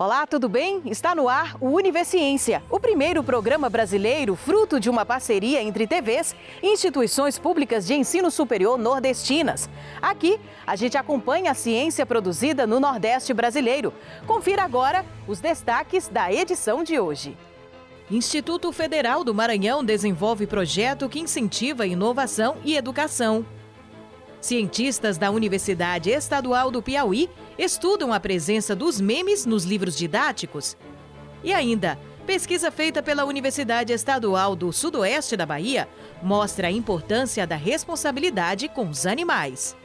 Olá, tudo bem? Está no ar o Universiência, o primeiro programa brasileiro fruto de uma parceria entre TVs e instituições públicas de ensino superior nordestinas. Aqui, a gente acompanha a ciência produzida no Nordeste brasileiro. Confira agora os destaques da edição de hoje. Instituto Federal do Maranhão desenvolve projeto que incentiva inovação e educação. Cientistas da Universidade Estadual do Piauí estudam a presença dos memes nos livros didáticos. E ainda, pesquisa feita pela Universidade Estadual do Sudoeste da Bahia mostra a importância da responsabilidade com os animais.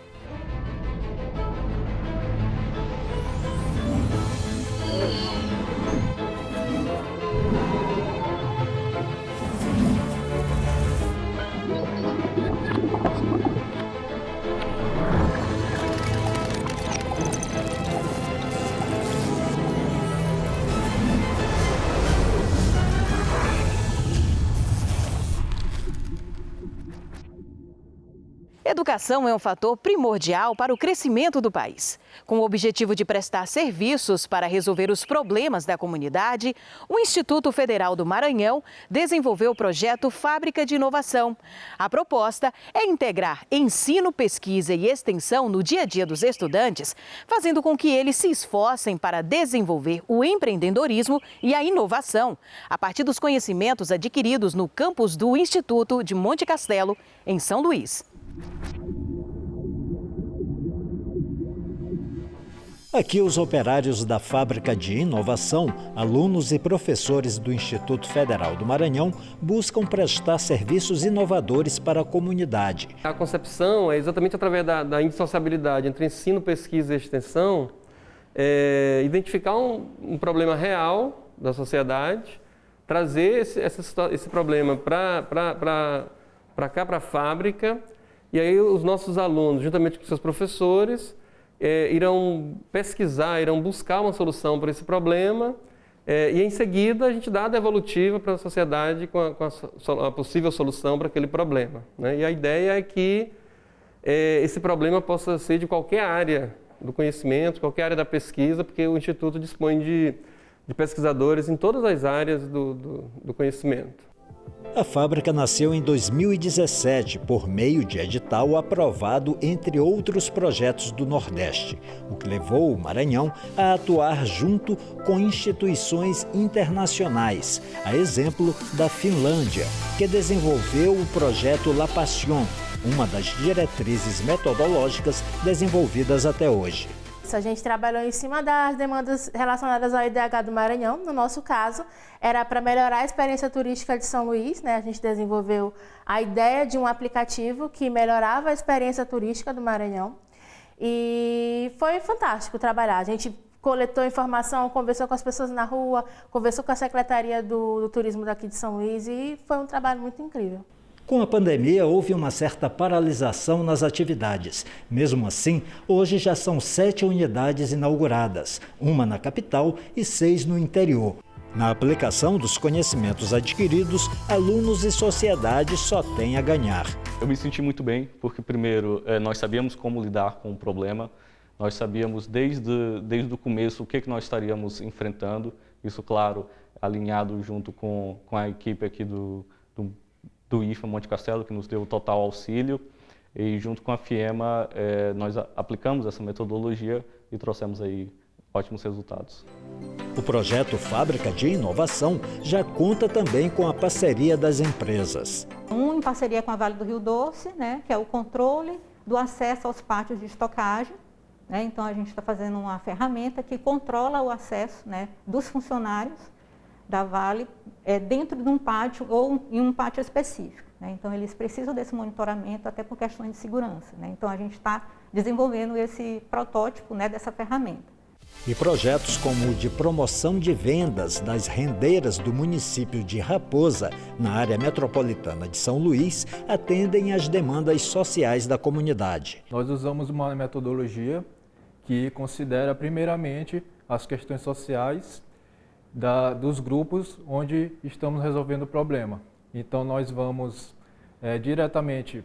Educação é um fator primordial para o crescimento do país. Com o objetivo de prestar serviços para resolver os problemas da comunidade, o Instituto Federal do Maranhão desenvolveu o projeto Fábrica de Inovação. A proposta é integrar ensino, pesquisa e extensão no dia a dia dos estudantes, fazendo com que eles se esforcem para desenvolver o empreendedorismo e a inovação, a partir dos conhecimentos adquiridos no campus do Instituto de Monte Castelo, em São Luís. Aqui, os operários da Fábrica de Inovação, alunos e professores do Instituto Federal do Maranhão, buscam prestar serviços inovadores para a comunidade. A concepção é exatamente através da, da indissociabilidade entre ensino, pesquisa e extensão, é, identificar um, um, problema real da sociedade, trazer esse, essa, esse problema para cá, para a fábrica, e aí os nossos alunos, juntamente com seus professores, é, irão pesquisar, irão buscar uma solução para esse problema é, e em seguida a gente dá a devolutiva para a sociedade com a, com a, a possível solução para aquele problema. Né? E a ideia é que é, esse problema possa ser de qualquer área do conhecimento, qualquer área da pesquisa, porque o Instituto dispõe de, de pesquisadores em todas as áreas do, do, do conhecimento. A fábrica nasceu em 2017 por meio de edital aprovado entre outros projetos do Nordeste, o que levou o Maranhão a atuar junto com instituições internacionais, a exemplo da Finlândia, que desenvolveu o projeto La Passion, uma das diretrizes metodológicas desenvolvidas até hoje a gente trabalhou em cima das demandas relacionadas ao IDH do Maranhão. No nosso caso, era para melhorar a experiência turística de São Luís. Né? A gente desenvolveu a ideia de um aplicativo que melhorava a experiência turística do Maranhão. E foi fantástico trabalhar. A gente coletou informação, conversou com as pessoas na rua, conversou com a Secretaria do, do Turismo daqui de São Luís e foi um trabalho muito incrível. Com a pandemia, houve uma certa paralisação nas atividades. Mesmo assim, hoje já são sete unidades inauguradas, uma na capital e seis no interior. Na aplicação dos conhecimentos adquiridos, alunos e sociedade só têm a ganhar. Eu me senti muito bem, porque primeiro, eh, nós sabíamos como lidar com o problema, nós sabíamos desde, desde o começo o que, que nós estaríamos enfrentando, isso, claro, alinhado junto com, com a equipe aqui do, do IFA Monte Castelo, que nos deu total auxílio, e junto com a FIEMA eh, nós aplicamos essa metodologia e trouxemos aí ótimos resultados. O projeto Fábrica de Inovação já conta também com a parceria das empresas. Um em parceria com a Vale do Rio Doce, né, que é o controle do acesso aos pátios de estocagem. Né, então a gente está fazendo uma ferramenta que controla o acesso né, dos funcionários da Vale é, dentro de um pátio ou em um pátio específico. Né? Então, eles precisam desse monitoramento até por questões de segurança. Né? Então, a gente está desenvolvendo esse protótipo né, dessa ferramenta. E projetos como o de promoção de vendas das rendeiras do município de Raposa, na área metropolitana de São Luís, atendem às demandas sociais da comunidade. Nós usamos uma metodologia que considera, primeiramente, as questões sociais da, dos grupos onde estamos resolvendo o problema. Então, nós vamos é, diretamente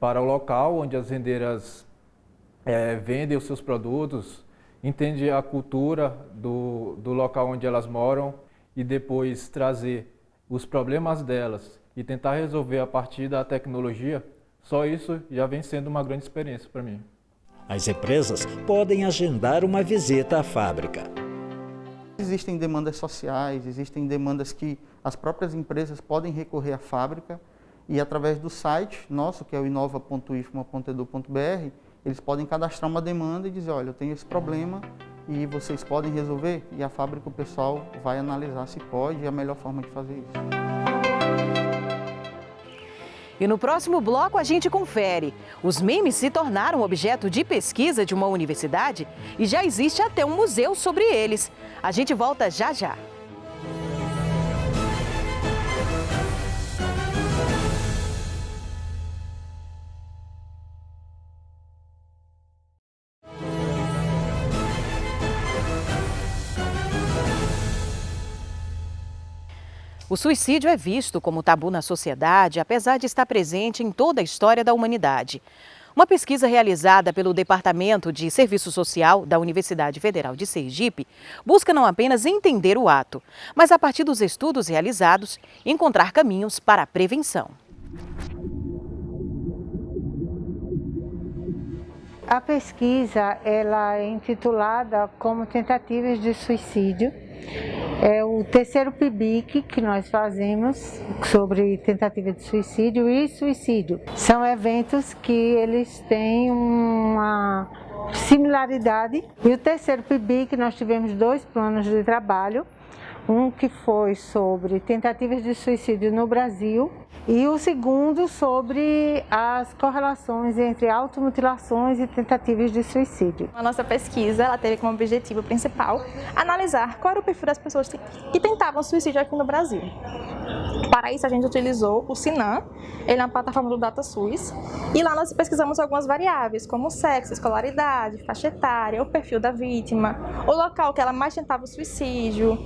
para o local onde as rendeiras é, vendem os seus produtos entender a cultura do, do local onde elas moram e depois trazer os problemas delas e tentar resolver a partir da tecnologia, só isso já vem sendo uma grande experiência para mim. As empresas podem agendar uma visita à fábrica. Existem demandas sociais, existem demandas que as próprias empresas podem recorrer à fábrica e através do site nosso, que é o inova.ifma.edu.br, eles podem cadastrar uma demanda e dizer, olha, eu tenho esse problema e vocês podem resolver? E a fábrica, o pessoal vai analisar se pode e a melhor forma de fazer isso. E no próximo bloco a gente confere. Os memes se tornaram objeto de pesquisa de uma universidade e já existe até um museu sobre eles. A gente volta já já. O suicídio é visto como tabu na sociedade, apesar de estar presente em toda a história da humanidade. Uma pesquisa realizada pelo Departamento de Serviço Social da Universidade Federal de Sergipe busca não apenas entender o ato, mas a partir dos estudos realizados, encontrar caminhos para a prevenção. A pesquisa ela é intitulada como Tentativas de Suicídio é o terceiro PIBIC que nós fazemos sobre tentativa de suicídio e suicídio. São eventos que eles têm uma similaridade. E o terceiro PIBIC nós tivemos dois planos de trabalho, um que foi sobre tentativas de suicídio no Brasil e o segundo sobre as correlações entre automutilações e tentativas de suicídio. A nossa pesquisa ela teve como objetivo principal analisar qual era o perfil das pessoas que tentavam suicídio aqui no Brasil. Para isso a gente utilizou o Sinan, ele é uma plataforma do DataSUS, e lá nós pesquisamos algumas variáveis, como sexo, escolaridade, faixa etária, o perfil da vítima, o local que ela mais tentava o suicídio,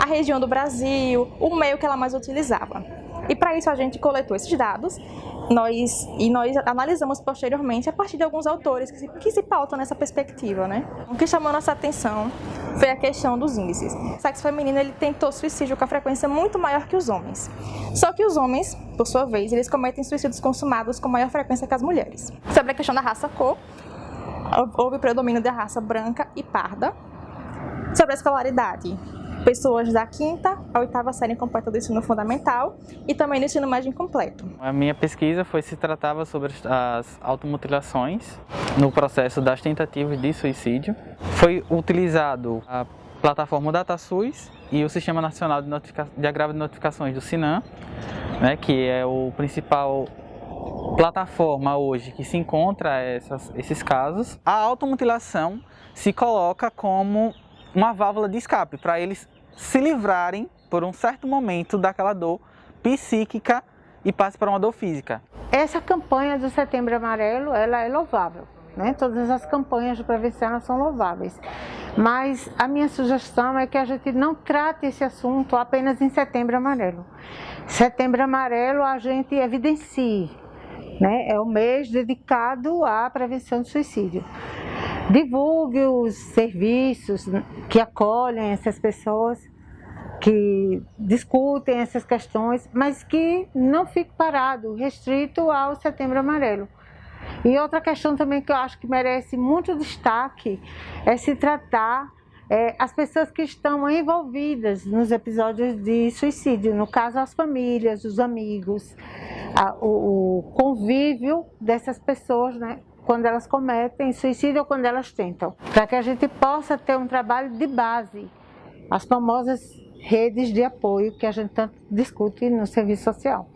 a região do Brasil, o meio que ela mais utilizava. E para isso a gente coletou esses dados nós, e nós analisamos posteriormente a partir de alguns autores que se, que se pautam nessa perspectiva. Né? O que chamou nossa atenção foi a questão dos índices. O sexo feminino ele tentou suicídio com a frequência muito maior que os homens. Só que os homens, por sua vez, eles cometem suicídios consumados com maior frequência que as mulheres. Sobre a questão da raça-cor, houve predomínio da raça branca e parda. Sobre a escolaridade, pessoas da quinta à oitava série completa do ensino fundamental e também do ensino médio incompleto. A minha pesquisa foi se tratava sobre as automutilações no processo das tentativas de suicídio. Foi utilizado a plataforma DataSUS e o Sistema Nacional de, de Agravo de Notificações do SINAM, né, que é o principal plataforma hoje que se encontra essas, esses casos. A automutilação se coloca como uma válvula de escape para eles se livrarem por um certo momento daquela dor psíquica e passe para uma dor física. Essa campanha do Setembro Amarelo, ela é louvável. Né? Todas as campanhas de prevenção são louváveis. Mas a minha sugestão é que a gente não trate esse assunto apenas em Setembro Amarelo. Setembro Amarelo a gente evidencie, né? é o mês dedicado à prevenção do suicídio divulgue os serviços que acolhem essas pessoas, que discutem essas questões, mas que não fique parado, restrito ao Setembro Amarelo. E outra questão também que eu acho que merece muito destaque é se tratar é, as pessoas que estão envolvidas nos episódios de suicídio, no caso as famílias, os amigos, a, o, o convívio dessas pessoas, né, quando elas cometem suicídio ou quando elas tentam, para que a gente possa ter um trabalho de base, as famosas redes de apoio que a gente tanto discute no serviço social.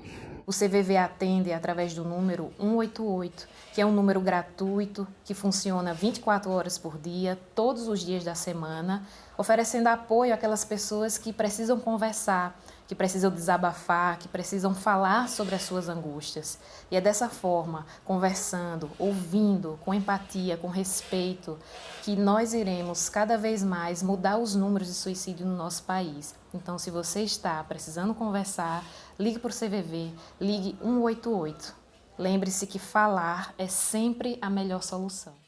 O CVV atende através do número 188, que é um número gratuito que funciona 24 horas por dia, todos os dias da semana, oferecendo apoio àquelas pessoas que precisam conversar, que precisam desabafar, que precisam falar sobre as suas angústias. E é dessa forma, conversando, ouvindo, com empatia, com respeito, que nós iremos cada vez mais mudar os números de suicídio no nosso país. Então, se você está precisando conversar, ligue para o CVV, ligue 188. Lembre-se que falar é sempre a melhor solução.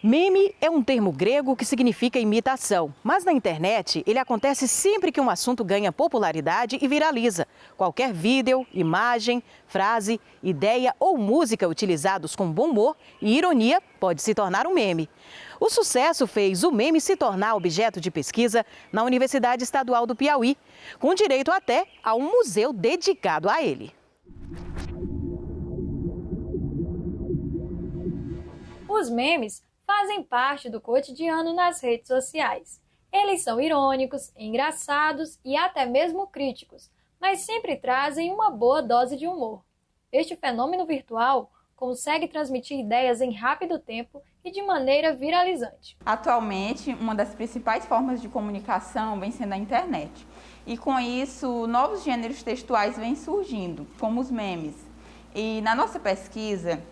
Meme é um termo grego que significa imitação, mas na internet ele acontece sempre que um assunto ganha popularidade e viraliza. Qualquer vídeo, imagem, frase, ideia ou música utilizados com bom humor e ironia pode se tornar um meme. O sucesso fez o meme se tornar objeto de pesquisa na Universidade Estadual do Piauí, com direito até a um museu dedicado a ele. Os memes fazem parte do cotidiano nas redes sociais. Eles são irônicos, engraçados e até mesmo críticos, mas sempre trazem uma boa dose de humor. Este fenômeno virtual consegue transmitir ideias em rápido tempo e de maneira viralizante. Atualmente, uma das principais formas de comunicação vem sendo a internet. E com isso, novos gêneros textuais vêm surgindo, como os memes. E na nossa pesquisa,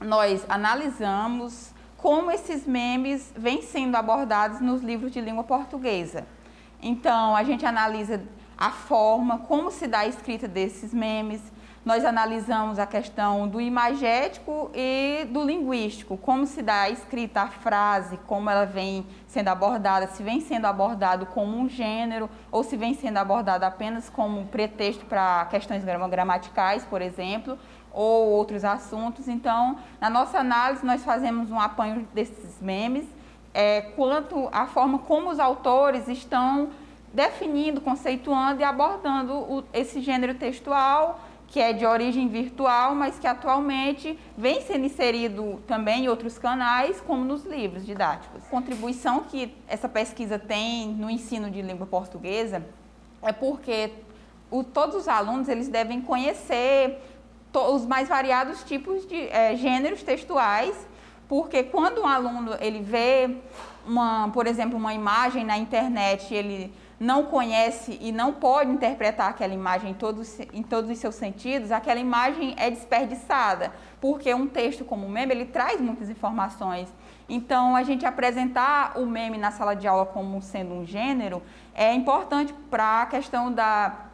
nós analisamos como esses memes vêm sendo abordados nos livros de língua portuguesa. Então, a gente analisa a forma, como se dá a escrita desses memes, nós analisamos a questão do imagético e do linguístico, como se dá a escrita, a frase, como ela vem sendo abordada, se vem sendo abordado como um gênero ou se vem sendo abordado apenas como pretexto para questões gramaticais, por exemplo, ou outros assuntos. Então, na nossa análise, nós fazemos um apanho desses memes, é, quanto à forma como os autores estão definindo, conceituando e abordando o, esse gênero textual, que é de origem virtual, mas que atualmente vem sendo inserido também em outros canais, como nos livros didáticos. A contribuição que essa pesquisa tem no ensino de língua portuguesa é porque o, todos os alunos eles devem conhecer os mais variados tipos de é, gêneros textuais, porque quando um aluno ele vê, uma, por exemplo, uma imagem na internet, ele não conhece e não pode interpretar aquela imagem em todos, em todos os seus sentidos, aquela imagem é desperdiçada, porque um texto como o meme, ele traz muitas informações. Então, a gente apresentar o meme na sala de aula como sendo um gênero é importante para a questão da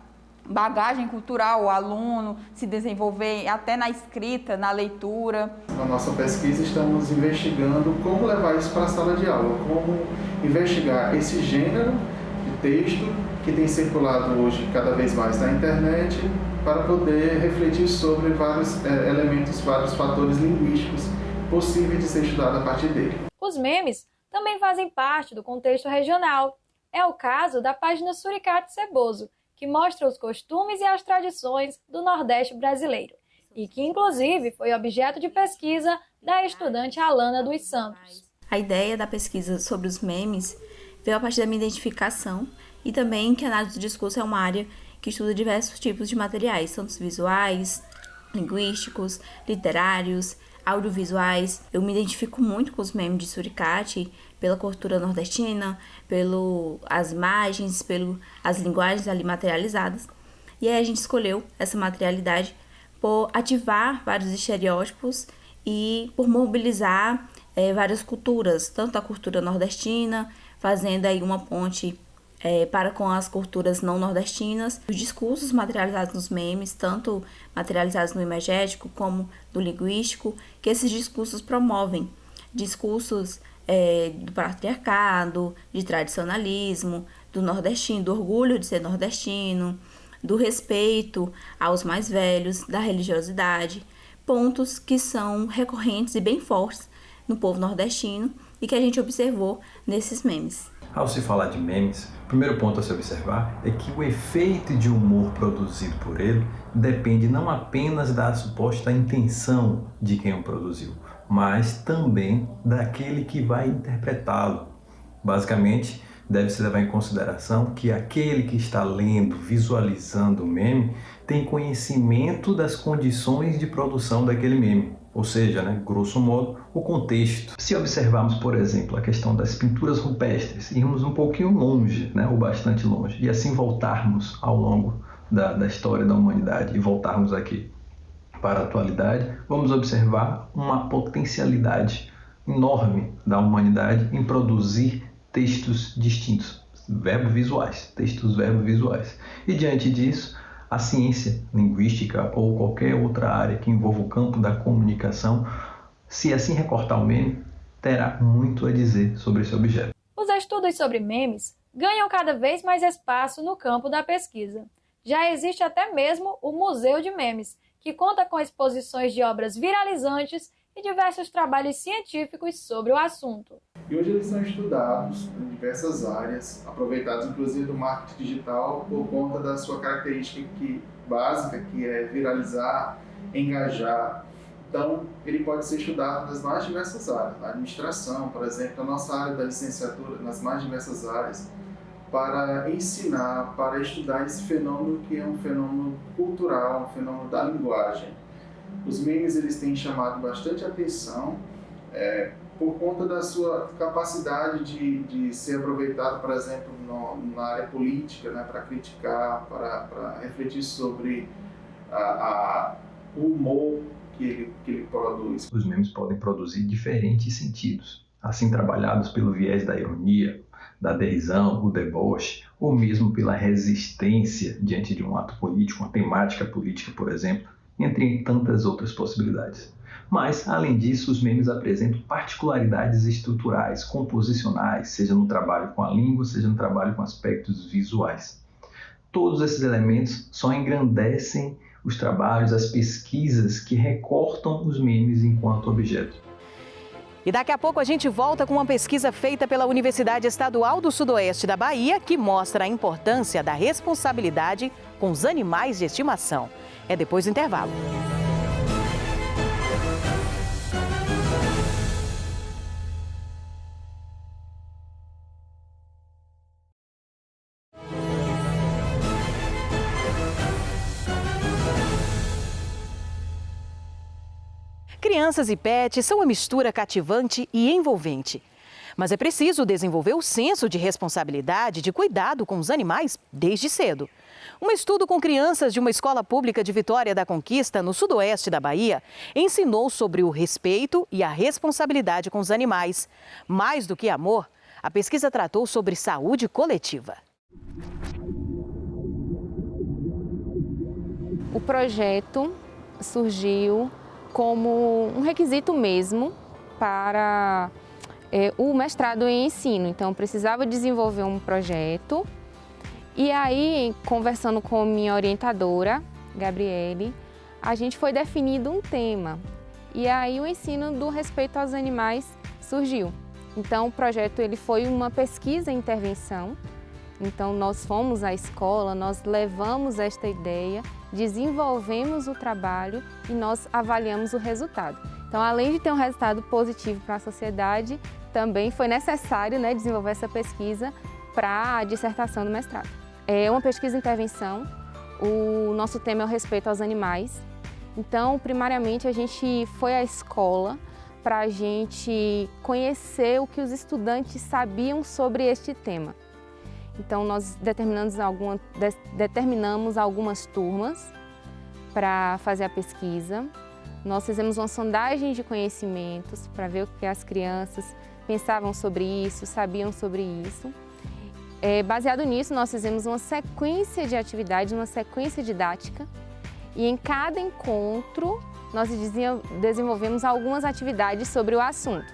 bagagem cultural, o aluno se desenvolver até na escrita, na leitura. Na nossa pesquisa estamos investigando como levar isso para a sala de aula, como investigar esse gênero de texto que tem circulado hoje cada vez mais na internet para poder refletir sobre vários é, elementos, vários fatores linguísticos possíveis de ser estudado a partir dele. Os memes também fazem parte do contexto regional. É o caso da página Suricate Ceboso, que mostra os costumes e as tradições do Nordeste brasileiro e que, inclusive, foi objeto de pesquisa da estudante Alana dos Santos. A ideia da pesquisa sobre os memes veio a partir da minha identificação e também que a análise do discurso é uma área que estuda diversos tipos de materiais, tanto visuais, linguísticos, literários, audiovisuais. Eu me identifico muito com os memes de Suricate pela cultura nordestina, pelo as imagens, pelo as linguagens ali materializadas. E aí a gente escolheu essa materialidade por ativar vários estereótipos e por mobilizar é, várias culturas, tanto a cultura nordestina, fazendo aí uma ponte é, para com as culturas não nordestinas, os discursos materializados nos memes, tanto materializados no imagético como no linguístico, que esses discursos promovem. Discursos é, do patriarcado, de tradicionalismo, do nordestino, do orgulho de ser nordestino, do respeito aos mais velhos, da religiosidade, pontos que são recorrentes e bem fortes no povo nordestino e que a gente observou nesses memes. Ao se falar de memes, o primeiro ponto a se observar é que o efeito de humor produzido por ele depende não apenas da suposta intenção de quem o produziu, mas também daquele que vai interpretá-lo. Basicamente, deve-se levar em consideração que aquele que está lendo, visualizando o meme, tem conhecimento das condições de produção daquele meme, ou seja, né, grosso modo, o contexto. Se observarmos, por exemplo, a questão das pinturas rupestres, irmos um pouquinho longe, né, ou bastante longe, e assim voltarmos ao longo da, da história da humanidade e voltarmos aqui para a atualidade, vamos observar uma potencialidade enorme da humanidade em produzir textos distintos, verbo visuais, textos verbo visuais. E diante disso, a ciência linguística ou qualquer outra área que envolva o campo da comunicação, se assim recortar o meme, terá muito a dizer sobre esse objeto. Os estudos sobre memes ganham cada vez mais espaço no campo da pesquisa. Já existe até mesmo o Museu de Memes, que conta com exposições de obras viralizantes e diversos trabalhos científicos sobre o assunto. E hoje eles são estudados em diversas áreas, aproveitados inclusive do marketing digital por conta da sua característica que, básica, que é viralizar, engajar. Então, ele pode ser estudado nas mais diversas áreas, na administração, por exemplo, na nossa área da licenciatura, nas mais diversas áreas, para ensinar, para estudar esse fenômeno que é um fenômeno cultural, um fenômeno da linguagem. Os memes eles têm chamado bastante atenção, é, por conta da sua capacidade de, de ser aproveitado, por exemplo, no, na área política, né, para criticar, para, para refletir sobre a, a, o humor que ele, que ele produz. Os memes podem produzir diferentes sentidos, assim trabalhados pelo viés da ironia, da derisão, o deboche, ou mesmo pela resistência diante de um ato político, uma temática política, por exemplo, entre tantas outras possibilidades. Mas, além disso, os memes apresentam particularidades estruturais, composicionais, seja no trabalho com a língua, seja no trabalho com aspectos visuais. Todos esses elementos só engrandecem os trabalhos, as pesquisas que recortam os memes enquanto objeto. E daqui a pouco a gente volta com uma pesquisa feita pela Universidade Estadual do Sudoeste da Bahia que mostra a importância da responsabilidade com os animais de estimação. É depois do intervalo. Crianças e pets são uma mistura cativante e envolvente. Mas é preciso desenvolver o senso de responsabilidade, de cuidado com os animais desde cedo. Um estudo com crianças de uma escola pública de Vitória da Conquista, no sudoeste da Bahia, ensinou sobre o respeito e a responsabilidade com os animais. Mais do que amor, a pesquisa tratou sobre saúde coletiva. O projeto surgiu como um requisito mesmo para é, o mestrado em ensino. Então, precisava desenvolver um projeto e aí, conversando com minha orientadora, Gabriele, a gente foi definindo um tema. E aí o ensino do respeito aos animais surgiu. Então o projeto ele foi uma pesquisa e intervenção. Então nós fomos à escola, nós levamos esta ideia, desenvolvemos o trabalho e nós avaliamos o resultado. Então além de ter um resultado positivo para a sociedade, também foi necessário né, desenvolver essa pesquisa para a dissertação do mestrado. É uma pesquisa intervenção, o nosso tema é o respeito aos animais. Então, primariamente, a gente foi à escola para a gente conhecer o que os estudantes sabiam sobre este tema. Então, nós determinamos, alguma, de, determinamos algumas turmas para fazer a pesquisa. Nós fizemos uma sondagem de conhecimentos para ver o que as crianças pensavam sobre isso, sabiam sobre isso. É, baseado nisso, nós fizemos uma sequência de atividades, uma sequência didática e em cada encontro nós desenvolvemos algumas atividades sobre o assunto.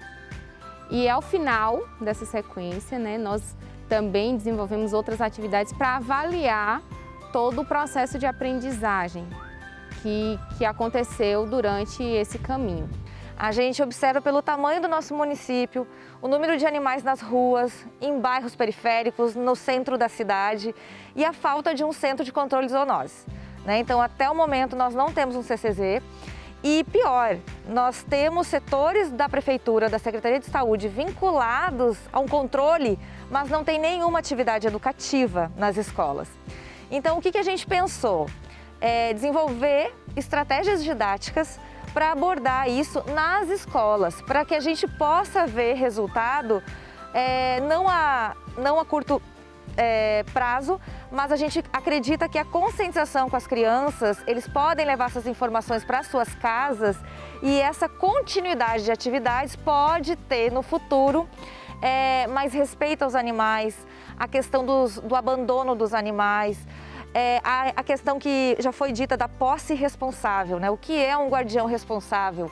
E ao final dessa sequência, né, nós também desenvolvemos outras atividades para avaliar todo o processo de aprendizagem que, que aconteceu durante esse caminho. A gente observa pelo tamanho do nosso município, o número de animais nas ruas, em bairros periféricos, no centro da cidade e a falta de um centro de controle de zoonoses. Né? Então, até o momento, nós não temos um CCZ e pior, nós temos setores da Prefeitura, da Secretaria de Saúde vinculados a um controle, mas não tem nenhuma atividade educativa nas escolas. Então, o que, que a gente pensou? É desenvolver estratégias didáticas para abordar isso nas escolas, para que a gente possa ver resultado é, não, a, não a curto é, prazo, mas a gente acredita que a conscientização com as crianças, eles podem levar essas informações para suas casas e essa continuidade de atividades pode ter no futuro é, mais respeito aos animais, a questão dos, do abandono dos animais, é, a, a, questão que já foi dita da posse responsável, né? O que é um guardião responsável?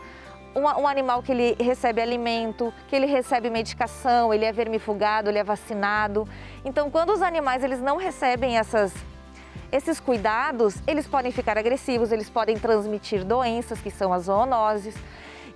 um, um, animal que ele recebe alimento, que ele recebe medicação, ele é vermifugado, ele é vacinado. Então, quando os animais eles não recebem essas, esses cuidados, eles podem ficar agressivos, eles podem transmitir doenças, que são as zoonoses.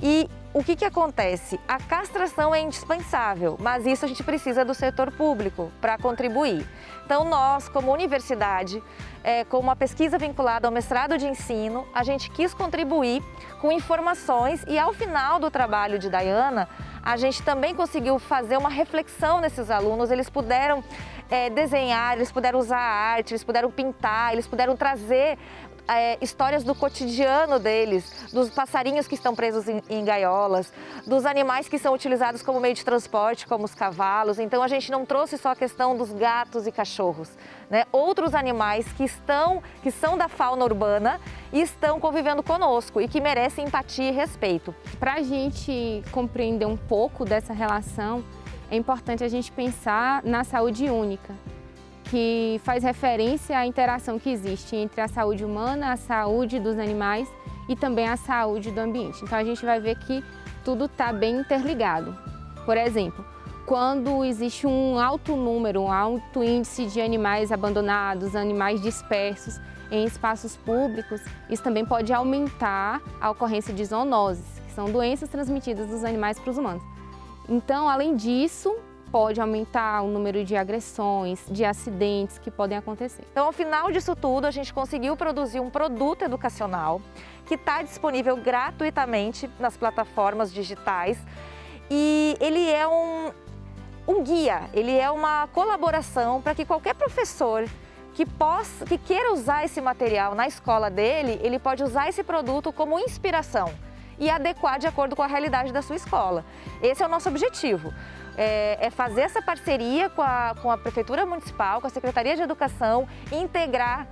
E o que, que acontece? A castração é indispensável, mas isso a gente precisa do setor público para contribuir. Então nós, como universidade, é, com uma pesquisa vinculada ao mestrado de ensino, a gente quis contribuir com informações e ao final do trabalho de Dayana, a gente também conseguiu fazer uma reflexão nesses alunos, eles puderam é, desenhar, eles puderam usar arte, eles puderam pintar, eles puderam trazer é, histórias do cotidiano deles, dos passarinhos que estão presos em, em, gaiolas, dos animais que são utilizados como meio de transporte, como os cavalos. Então a gente não trouxe só a questão dos gatos e cachorros, né? Outros animais que estão, que são da fauna urbana e estão convivendo conosco e que merecem empatia e respeito. Para a gente compreender um pouco dessa relação, é importante a gente pensar na saúde única que faz referência à interação que existe entre a saúde humana, a saúde dos animais e também a saúde do ambiente. Então a gente vai ver que tudo está bem interligado. Por exemplo, quando existe um alto número, um alto índice de animais abandonados, animais dispersos em espaços públicos, isso também pode aumentar a ocorrência de zoonoses, que são doenças transmitidas dos animais para os humanos. Então, além disso, pode aumentar o número de agressões, de acidentes que podem acontecer. Então, ao final disso tudo, a gente conseguiu produzir um produto educacional que está disponível gratuitamente nas plataformas digitais e ele é um, um guia, ele é uma colaboração para que qualquer professor que, possa, que queira usar esse material na escola dele, ele pode usar esse produto como inspiração e adequar de acordo com a realidade da sua escola. Esse é o nosso objetivo é, é fazer essa parceria com a, com a Prefeitura Municipal, com a Secretaria de Educação, integrar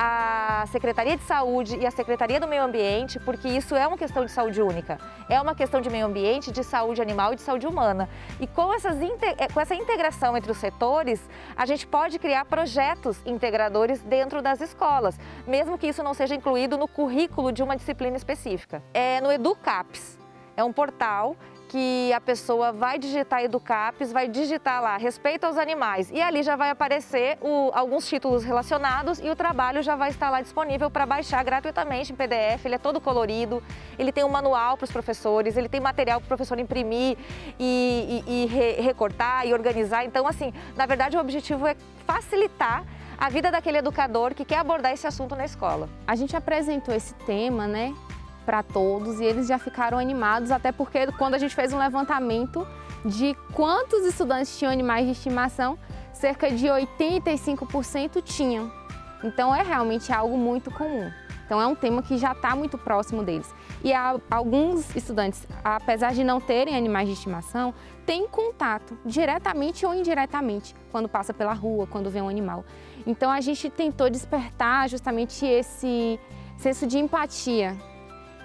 a Secretaria de Saúde e a Secretaria do Meio Ambiente, porque isso é uma questão de saúde única. É uma questão de meio ambiente, de saúde animal e de saúde humana. E com, é, com essa integração entre os setores, a gente pode criar projetos integradores dentro das escolas, mesmo que isso não seja incluído no currículo de uma disciplina específica. É no EduCaps. É um portal que a pessoa vai digitar Educapes, vai digitar lá respeito aos animais e ali já vai aparecer o, alguns títulos relacionados e o trabalho já vai estar lá disponível para baixar gratuitamente em PDF, ele é todo colorido, ele tem um manual para os professores, ele tem material para o professor imprimir e, e, e re, recortar e organizar, então assim, na verdade o objetivo é facilitar a vida daquele educador que quer abordar esse assunto na escola. A gente apresentou esse tema, né, para todos e eles já ficaram animados, até porque quando a gente fez um levantamento de quantos estudantes tinham animais de estimação, cerca de 85% tinham. Então é realmente algo muito comum. Então é um tema que já está muito próximo deles. E alguns estudantes, apesar de não terem animais de estimação, têm contato, diretamente ou indiretamente, quando passa pela rua, quando vê um animal. Então a gente tentou despertar justamente esse senso de empatia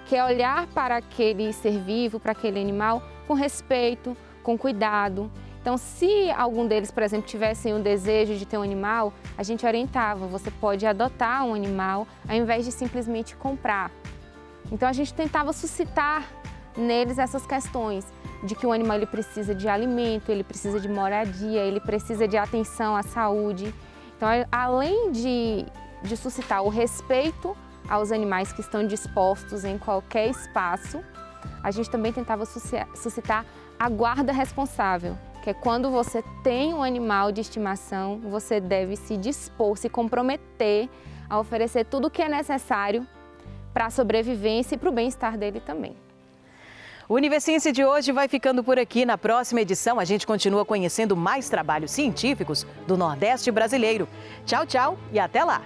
que é olhar para aquele ser vivo, para aquele animal, com respeito, com cuidado. Então, se algum deles, por exemplo, tivessem o desejo de ter um animal, a gente orientava, você pode adotar um animal ao invés de simplesmente comprar. Então, a gente tentava suscitar neles essas questões de que o animal ele precisa de alimento, ele precisa de moradia, ele precisa de atenção à saúde. Então, além de, de suscitar o respeito aos animais que estão dispostos em qualquer espaço, a gente também tentava suscitar a guarda responsável, que é quando você tem um animal de estimação, você deve se dispor, se comprometer a oferecer tudo o que é necessário para a sobrevivência e para o bem-estar dele também. O Universiência de hoje vai ficando por aqui. Na próxima edição, a gente continua conhecendo mais trabalhos científicos do Nordeste brasileiro. Tchau, tchau e até lá!